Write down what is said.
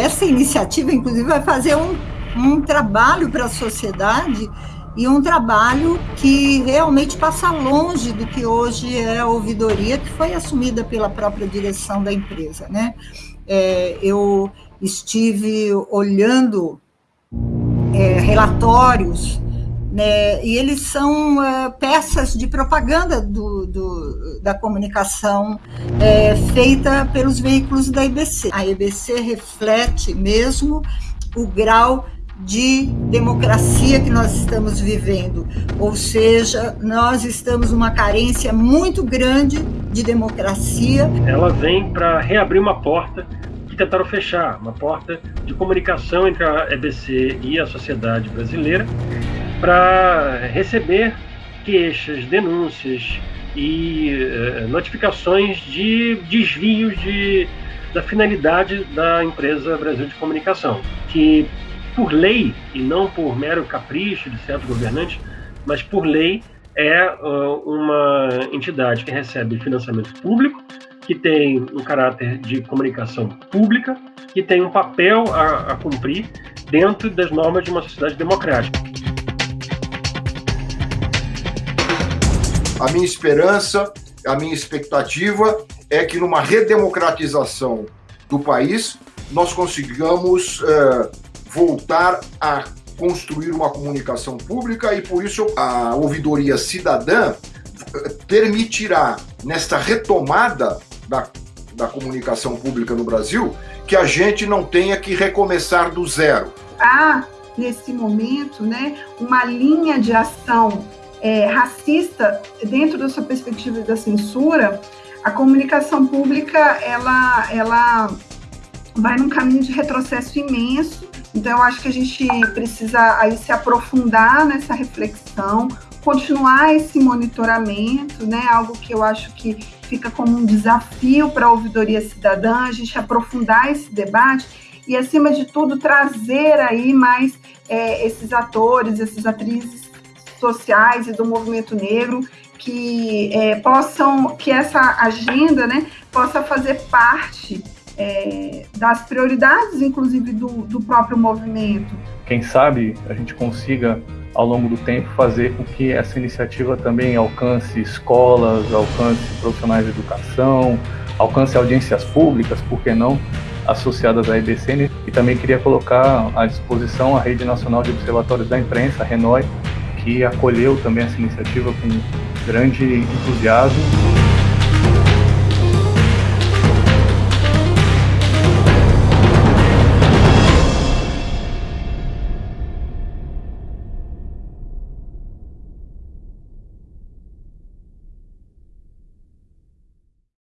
Essa iniciativa, inclusive, vai fazer um, um trabalho para a sociedade e um trabalho que realmente passa longe do que hoje é a ouvidoria, que foi assumida pela própria direção da empresa. Né? É, eu estive olhando é, relatórios, né, e eles são é, peças de propaganda do, do da comunicação é, feita pelos veículos da IBC. A IBC reflete mesmo o grau de democracia que nós estamos vivendo, ou seja, nós estamos numa carência muito grande de democracia. Ela vem para reabrir uma porta que tentaram fechar, uma porta de comunicação entre a EBC e a sociedade brasileira para receber queixas, denúncias e uh, notificações de desvios de, da finalidade da empresa Brasil de Comunicação, que por lei, e não por mero capricho de certos governantes, mas por lei, é uh, uma entidade que recebe financiamento público, que tem um caráter de comunicação pública, que tem um papel a, a cumprir dentro das normas de uma sociedade democrática. A minha esperança, a minha expectativa é que numa redemocratização do país nós consigamos uh, voltar a construir uma comunicação pública e por isso a ouvidoria cidadã permitirá nesta retomada da, da comunicação pública no Brasil que a gente não tenha que recomeçar do zero. Há nesse momento, né, uma linha de ação é, racista dentro dessa perspectiva da censura. A comunicação pública ela ela vai num caminho de retrocesso imenso então, eu acho que a gente precisa aí se aprofundar nessa reflexão, continuar esse monitoramento, né? Algo que eu acho que fica como um desafio para a ouvidoria cidadã, a gente aprofundar esse debate e, acima de tudo, trazer aí mais é, esses atores, essas atrizes sociais e do movimento negro que é, possam, que essa agenda, né, possa fazer parte é, das prioridades, inclusive, do, do próprio movimento. Quem sabe a gente consiga, ao longo do tempo, fazer com que essa iniciativa também alcance escolas, alcance profissionais de educação, alcance audiências públicas, por que não, associadas à EBCN. E também queria colocar à disposição a Rede Nacional de Observatórios da Imprensa, a RENOI, que acolheu também essa iniciativa com grande entusiasmo